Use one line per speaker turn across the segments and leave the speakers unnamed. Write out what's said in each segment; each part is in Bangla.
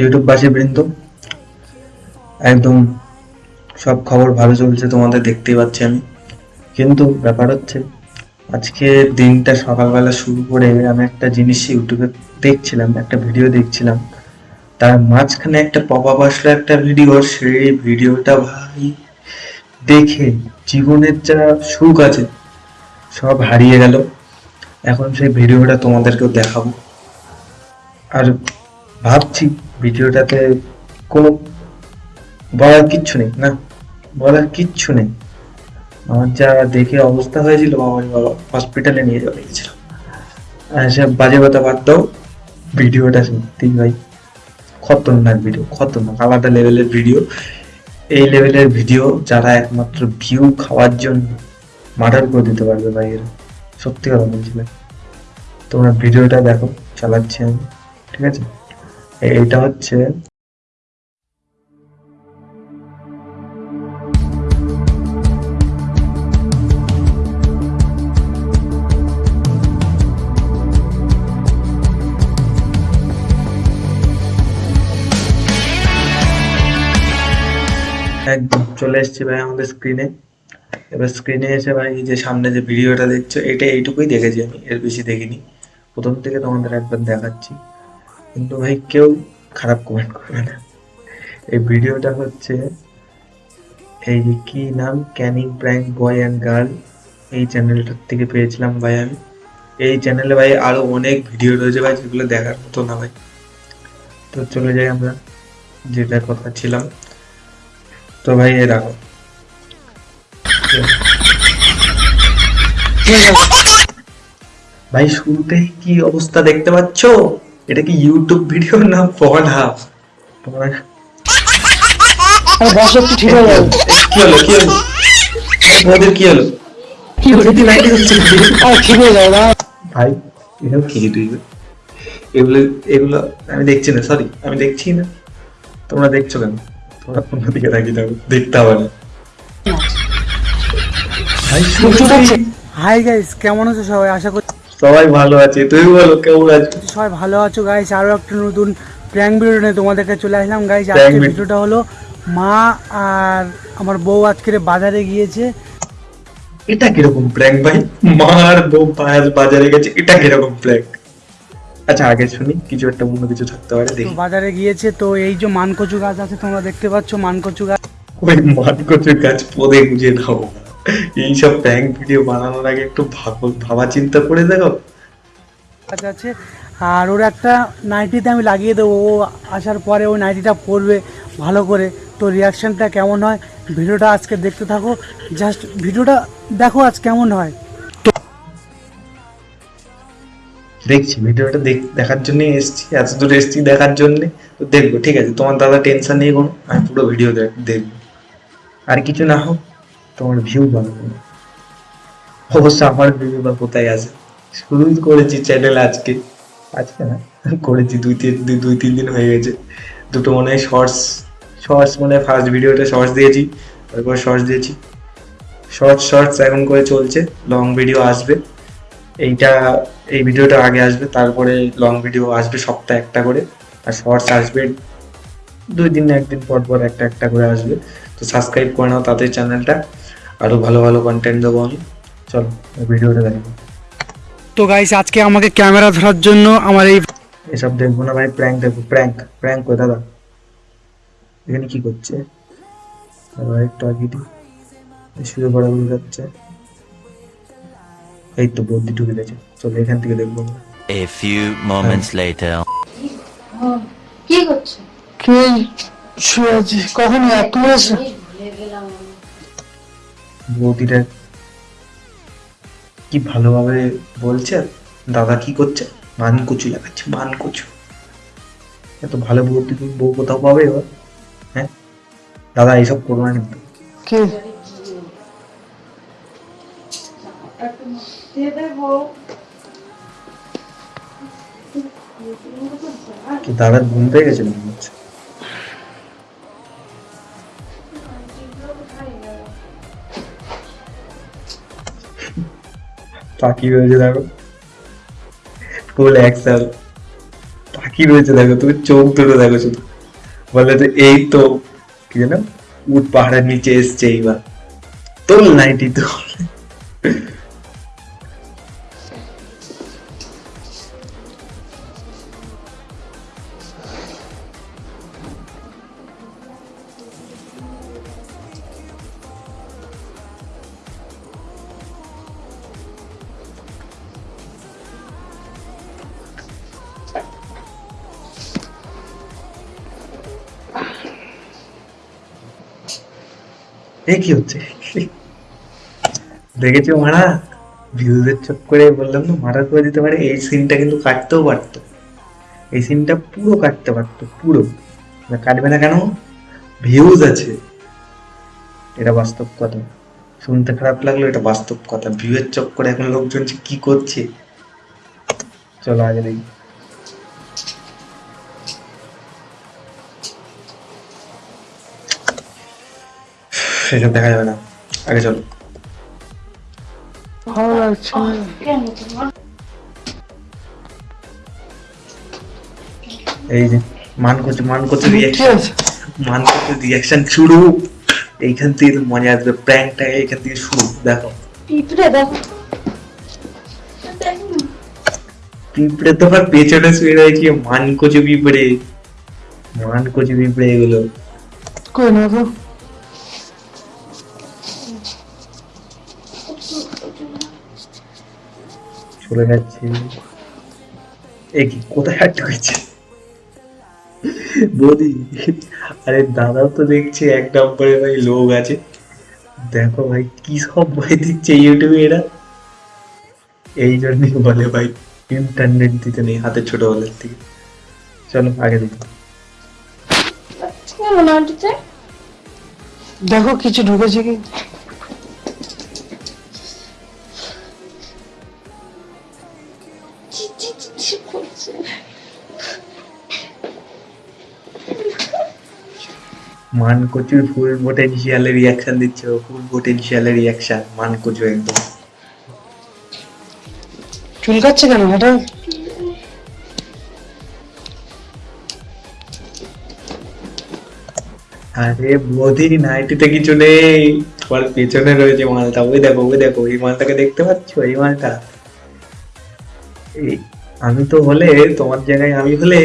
ইউটিউববাসী বৃন্দ, একদম সব খবর ভালো চলছে তোমাদের দেখতেই পাচ্ছি আমি। কিন্তু ব্যাপার হচ্ছে, আজকে দিনটা সকালবেলা শুরু করে আমি একটা জিনিস ইউটিউবে দেখছিলাম, একটা ভিডিও দেখছিলাম। তার মাঝখানে একটা পপ আপ আসলো একটা ভিডিও সেই ভিডিওটা ভাই দেখে জীবনের যা সুখ আছে, সব হারিয়ে গেল। এখন সেই ভিডিওটা তোমাদেরকেও দেখাবো। আর ভাবছি ভিডিওটাতে কোনো বলার কিচ্ছু নেই, না, বলার কিচ্ছু নেই। আমার যা দেখে অবস্থা হয়েছিল, বাবা বাবা হসপিটালে নিয়ে যাওয়া লেগেছিল আর সব বাজে কথা বাদ দাও, ভিডিওটা সত্যি ভাই খতরনাক ভিডিও খতরনাক, আলাদা লেভেলের ভিডিও এই লেভেলের ভিডিও যারা একমাত্র ভিউ খাওয়ার জন্য মার্ডার করে দিতে পারবে ভাই এরা। সত্যি কথা বলছি ভাই। তোমরা ভিডিওটা দেখো, চালাচ্ছি আমি, ঠিক আছে? এইটা হচ্ছে একদম, চলে এসেছি ভাই আমাদের স্ক্রিনে এবার স্ক্রিনে এসে ভাই যে সামনে যে ভিডিওটা দেখছ, এটা এইটুকুই দেখেছি আমি, এর বেশি দেখিনি। প্রথম থেকে তোমাদের একবার দেখাচ্ছি। কিন্তু ভাই কেউ খারাপ কমেন্ট করবে না। এই ভিডিওটা হচ্ছে এই যে কি নাম? Canning prank boy and girl এই চ্যানেলটার থেকে পেয়েছিলাম ভাই আমি। এই চ্যানেলে ভাই আরও অনেক ভিডিও রয়েছে ভাই যেগুলো দেখার মতো না ভাই। তো চলে যাই আমরা যেটা কথা ছিলাম। তো ভাই এ রাখো ভাই শুরুতে কি অবস্থা দেখতে পাচ্ছ? এটা কি ইউটিউব ভিডিও না পড হাফ
বস একটু ঠিক হয়ে যাবে
কি হলো কি হলো? তোমাদের কি হলো? কি হলো? কি লাইট হচ্ছে?
আরে ঠিক হয়ে যাবে না
ভাই এসব কি তুই? এগুলো এগুলো আমি দেখছি না সরি আমি দেখছি না। তোমরা দেখছ কেন? তোমরা অন্য দিকে তাকিয়ে থাকো দেখতে হবে না। ভাই
হাই গাইস কেমন আছো সবাই? আশা করছি
সবাই ভালো আছে। তুই বলো কেমন আছো?
সবাই ভালো আছো গাইস আরও একটা নতুন প্র্যাঙ্ক ভিডিও নিয়ে তোমাদের কাছে চলে আসলাম গাইস আজকে ভিডিওটা হলো মা আর আমার বউ আজকে বাজারে গিয়েছে।
এটা কীরকম প্র্যাঙ্ক ভাই? মার বউ পায়াস বাজারে গেছে এটা কীরকম প্র্যাঙ্ক আচ্ছা আগে শুনি কিছু একটা অন্য কিছু থাকতে পারে
তো
দেখি
বাজারে গিয়েছে তো এই যে মানকচু গাছ আছে তোমরা দেখতে পাচ্ছ মানকচু গাছ।
ওই মাঠ কচুর গাছ পদে গুজে নাও এইসব প্র্যাঙ্ক ভিডিও বানানোর আগে একটু ভাবো চিন্তা করে দেখো।
আছে আর ওর একটা নাইটিতে আমি লাগিয়ে দেবো। ও আসার পরে ওই নাইটিটা পরবে ভালো করে। তো রিয়াকশানটা কেমন হয়? ভিডিওটা আজকে দেখতে থাকো। জাস্ট ভিডিওটা দেখো আজ কেমন হয়।
দেখছি ভিডিওটা দেখ- দেখার জন্যই এসছি। এত দূর এসছি দেখার জন্যে। তো দেখব ঠিক আছে। তোমার দাদা টেনশন নেই কোনো আমি পুরো ভিডিও দেখব। আর কিছু না হোক। তোমার ভিউ কোনো অবশ্য আমার ভিউ বা কোথায় আছে? শুরু করেছি চ্যানেল আজকে। আজকে না, করেছি দুই তিন দুই তিন দিন হয়ে গেছে। দুটো মনে হয় শর্টস শর্টস মানে ফার্স্ট ভিডিওটা শর্টস দিয়েছি, তারপর শর্টস দিয়েছি। শর্টস শর্টস এখন করে চলছে লং ভিডিও আসবে। এইটা, এই ভিডিওটা আগে আসবে, তারপরে লং ভিডিও আসবে সপ্তাহে একটা করে। আর শর্টস আসবে দুই দিন একদিন পর পর একটা একটা করে আসবে। তো সাবস্ক্রাইব করে নাও তাদের চ্যানেলটা আরও ভালো ভালো কন্টেন্ট দেবো আমি। চলো ভিডিওটা দেখো।
তো গাইস আজকে আমাকে ক্যামেরা ধরার জন্য আমার এই
এসব দেখব না ভাই প্র্যাঙ্ক দেখব প্র্যাঙ্ক প্র্যাঙ্ক কই দাদা। এখানে কি করছে? আগে দিই। শুয়ে পড়া বলে যাচ্ছে। এই তো বদ্যি ঢুকে গেছে। চলো এখান থেকে দেখব আমরা।
A few moments later.
কি করছ?
কে? শুয়ে আছি। কখন এক মাস
বৌদিটা কি ভালোভাবে বলছে? দাদা কি করছে? মান কচু লাগাচ্ছে মান কচু এত ভালো বৌদি বউ কোথাও পাবে এবার? হ্যাঁ? দাদা এইসব করব না কিন্তু।
কি
দাদার ঘুম পেয়ে গেছে মনে হচ্ছে? তাকিয়ে রয়েছে, দেখো। ফুল অ্যাক্সেল তাকি রয়েছে, দেখো, তুমি চোখ ধরে দেখো শুধু। বলে তো এই তো, কি যেন উট পাহাড়ের নিচে এসছে এইবার। তোল নাইটি তো? এ হচ্ছে? দেখেছ মারা? ভিউজের চক্করে বললাম না, মারা করে দিতে পারে। এই সিনটা কিন্তু কাটতেও পারতো। এই সিনটা পুরো কাটতে পারতো, পুরো। কাটবে না কেন? ভিউজ আছে। এটা বাস্তব কথা। শুনতে খারাপ লাগল, এটা বাস্তব কথা। ভিউয়ের চক্করে এখন লোকজন কি করছে? চলো আগে দেখি। সেসব দেখা যাবে না। আগে চলো।
ভালো লাগছে।
তোমার
এই যে মান করছে মান করছে রিয়াকশন মান করছে রিয়াকশন শুরু। এইখান থেকে মজা আসবে। প্র্যাঙ্কটা এইখান থেকে শুরু দেখো।
পিঁপড়ে দেখো। দেখো
পিঁপড়ে তো আবার পেছনে শুয়ে রয়েছে। মান কচু পিঁপড়ে। মান কচু পিঁপড়ে এগুলো।
কই না তো?
চলে যাচ্ছে এ কি কোথায় আটকে হয়েছে বৌদি আরে দাদাও তো দেখছি এক নম্বরে ভাই লোক আছে। দেখো ভাই কি সব ভাই দিচ্ছে ইউটিউবে এরা। এই জন্যই বলে ভাই ইন্টারনেট দিতে নেই হাতে ছোটবেলার থেকে। চলো আগে দেখি।
আন্টিতে
দেখো কিছু ঢুকেছে কি?
করছে।
মান কচুর ফুল পোটেনশিয়ালে রিয়াকশন দিচ্ছে ফুল পোটেনশিয়ালে রিয়াকশন মান কচু একদম।
চুলকাচ্ছে কেন হঠাৎ
আরে নাইটিতে কিছু নেই তোমার পেছনে রয়েছে মালটা? ওই দেখো ওই দেখো এই মালটাকে দেখতে পাচ্ছ? এই মালটা? এই আমি তো হলে তোমার জায়গায় আমি হলে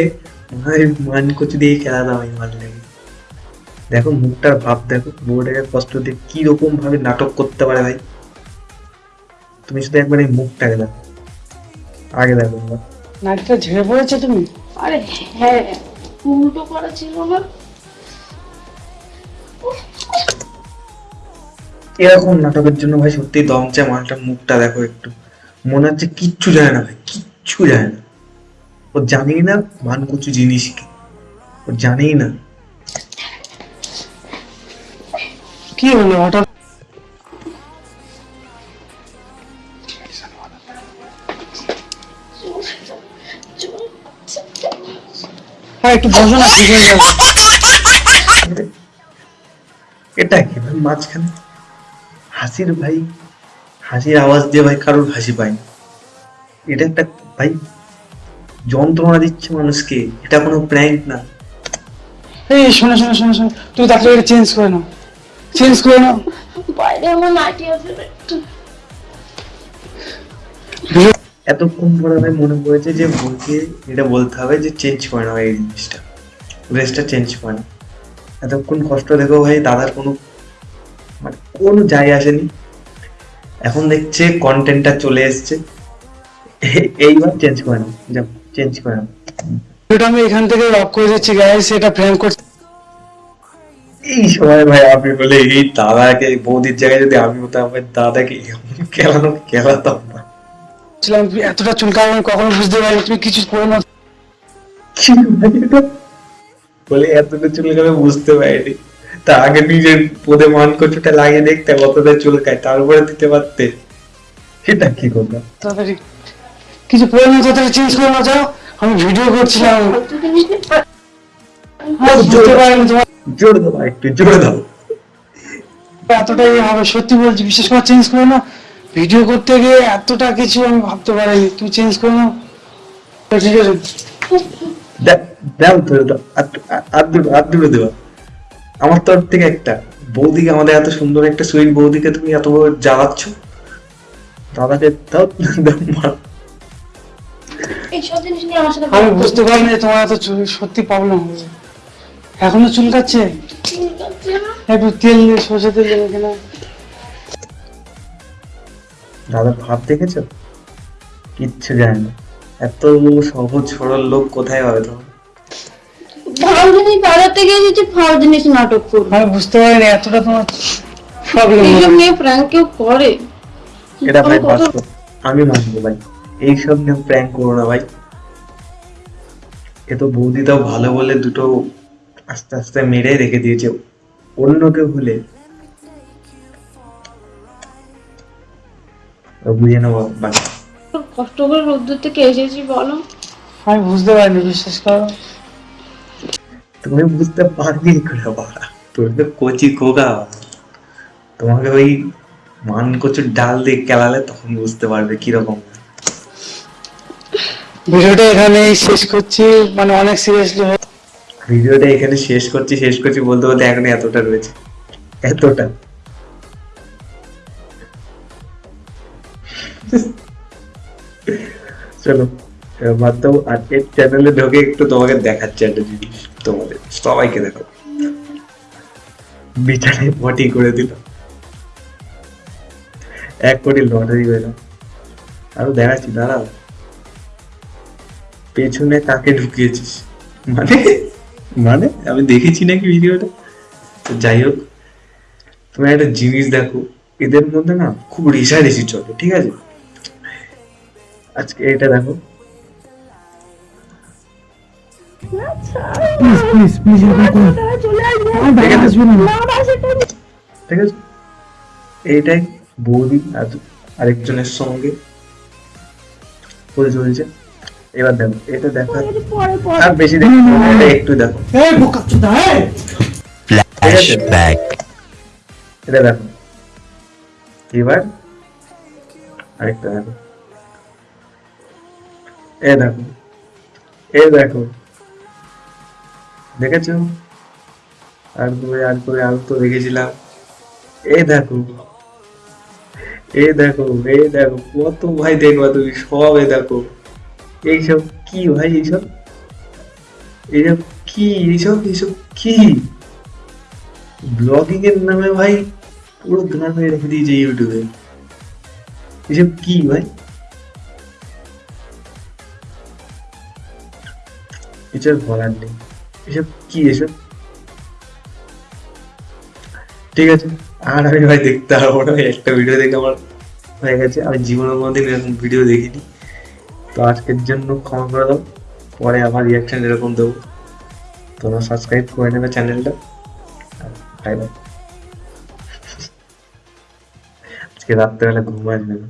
মনে হয় মান কচু দিয়ে খেলাতাম এই মালটাকে দেখো মুখটার ভাব দেখো বউটাকে কষ্ট দিয়ে কি রকম ভাবে নাটক করতে পারে ভাই। তুমি শুধু একবার এই মুখটাকে দেখো। আগে দেখো।
নাকটা ঝেড়ে পড়েছে তুমি?
আরে হ্যাঁ উল্টো করা ছিল না
এরকম নাটকের জন্য ভাই সত্যি দম চায় মালটার মুখটা দেখো একটু। মনে হচ্ছে কিচ্ছু জানে না ভাই কিচ্ছু জানে না। ও জানেই না মান কুচু জিনিস কি। ও জানেই না।
কি হলো হঠাৎ? হ্যাঁ একটু বসো না ঠিক হয়ে যাবে
এটা কি ভাই মাঝখানে? হাসির ভাই হাসির আওয়াজ দিয়ে ভাই কারোর হাসি পায়নি। এটা একটা ভাই যন্ত্রণা দিচ্ছে মানুষকে। এটা কোনো প্র্যাঙ্ক না।
এই শোনো শোনো শোনো শোনো। তুমি তাকে এটা চেঞ্জ করে নাও। চেঞ্জ করে নাও।
বাইরে আমার নাইটি আছে
এতক্ষণ পরে ভাই মনে পড়েছে যে বলকে এটা বলতে হবে যে চেঞ্জ করে নাও এই জিনিসটা ড্রেসটা চেঞ্জ করে নাও। এতক্ষণ কষ্ট দেখো ভাই দাদার কোনো মানে কোনো যায় আসেনি। এখন দেখছে কন্টেন্টটা চলে এসছে। এইবার চেঞ্জ করে নাও যাও চেঞ্জ করে নাও।
ভিডিওটা আমি এখান থেকে লক করে দিচ্ছি গাইস এটা প্র্যাঙ্ক করছি।
এই সময় ভাই আমি বলে এই দাদাকে বৌদির জায়গায় যদি আমি হতাম দাদাকে এমন খেলানো খেলাতাম না।
ছিলাম এতটা কখনো বুঝতে পারিনি তুমি কিছু করে না।
এটা? বলে এতটা বুঝতে পারিনি। তা আগে নিজের পদে মান কচুটা লাগিয়ে দেখতে কতটা চুল খায় তারপরে দিতে পারতে। সেটা কি কথা
তাড়াতাড়ি কিছু পরে না চেঞ্জ করে না যাও। আমি ভিডিও করছিলাম। পারিনি
জোর দাও একটু জোর দাও।
এতটাই হবে সত্যি বলছি বিশেষ করে চেঞ্জ করে না। ভিডিও করতে গিয়ে এতটা কিছু আমি ভাবতে পারিনি। তুমি চেঞ্জ করে ঠিক আছে।
দাও। তো। আর- দুটো দেওয়া আমার তরফ থেকে একটা। বৌদিকে আমাদের এত সুন্দর একটা সুইট বৌদিকে তুমি এত জ্বালাচ্ছ। দাদাকে দাও।
এইসব জিনিস নিয়ে আমার সাথে
আমি বুঝতে পারিনি যে তোমার এত চুল- সত্যি প্রবলেম হবে এখনও
চুল কাটছে না।
একটু তেল দিয়ে সর্ষে তেল দেবে কিনা।
দাদা ভাব দেখেছ? কিচ্ছু জানে না। এত সহজ সরল লোক কোথায় হবে তোমার?
ভালো জিনিস গিয়ে দিচ্ছি ভালো জিনিস নাটক করবে
আমি বুঝতে পারিনি এতটা তোমার প্রবলেম
এইসব নিয়ে প্র্যাঙ্ক কেউ করে।
এটা ভাই বাস্তব। আমি মানবো ভাই। এইসব নিয়ে প্র্যাঙ্ক করো না ভাই। এ তো বৌদিটাও ভালো বলে দুটো আস্তে আস্তে মেরে রেখে দিয়েছে। অন্য কেউ হলে। বুঝে নেব বাকি
কষ্ট করে রোদ্দুর থেকে এসেছি বলো।
আমি বুঝতে পারিনি বিশ্বাস করো।
তুমি বুঝতে পারবি করে বাবা। তোর তো কচি কোকা তোমাকে ওই মান কচুর ডাল দিয়ে কেলালে তখন বুঝতে পারবে কীরকম।
ভিডিওটা এখানেই শেষ করছি মানে অনেক সিরিয়াসলি
ভিডিওটা এখানে শেষ করছি শেষ করছি বলতে বলতে এখন এতটা রয়েছে। এতটা। চলো আর এর চ্যানেলে ঢোকে একটু তোমাকে দেখাচ্ছে একটা জিনিস তোমাদের, সবাইকে দেখো বিছানায় পটি করে দিল এক কোটি লটারি পেলাম আরও দেখাচ্ছি, দাঁড়াও। পেছনে কাকে ঢুকিয়েছিস। মানে মানে? আমি দেখেছি নাকি ভিডিওটা? তো যাই হোক তুমি একটা জিনিস দেখো এদের মধ্যে না খুব রেষারেষি চলে ঠিক আছে? আজকে এটা দেখো।
প্লিজ প্লিজ
ঠিক ঠিক আছে? এইটাই বৌদি আর আরেকজনের সঙ্গে করে চলেছে। এবার দেখো এটা দেখো। আর বেশি দেখো এটা একটু দেখো।
এই এই.
এটা দেখো। এবার আরেকটা দেখো। এ দেখো। এ দেখো। দেখেছ? আর করে আর করে আর তো দেখেছিলাম। এ দেখো। এ দেখো এ দেখো। কত ভাই দেখবা তুমি সব এ দেখো। এইসব কি ভাই এইসব? এইসব কি? এইসব এইসব কি? ব্লগিং এর নামে ভাই পুরো গ্রামে রেখে দিয়েছে ইউটিউবে এসব কি ভাই? আর বলার নেই। এসব কি এসব ঠিক আছে, আর আমি ভাই দেখতে পারব না। একটা ভিডিও দেখে আমার হয়ে গেছে। আমি জীবনের মধ্যে এরকম ভিডিও দেখিনি। তো আজকের জন্য ক্ষমা করে দাও। পরে আবার রিয়াকশন এরকম দেবো। তোমরা সাবস্ক্রাইব করে নেবে চ্যানেলটা বাই বাই আজকে রাত্রেবেলা ঘুম আসবে না।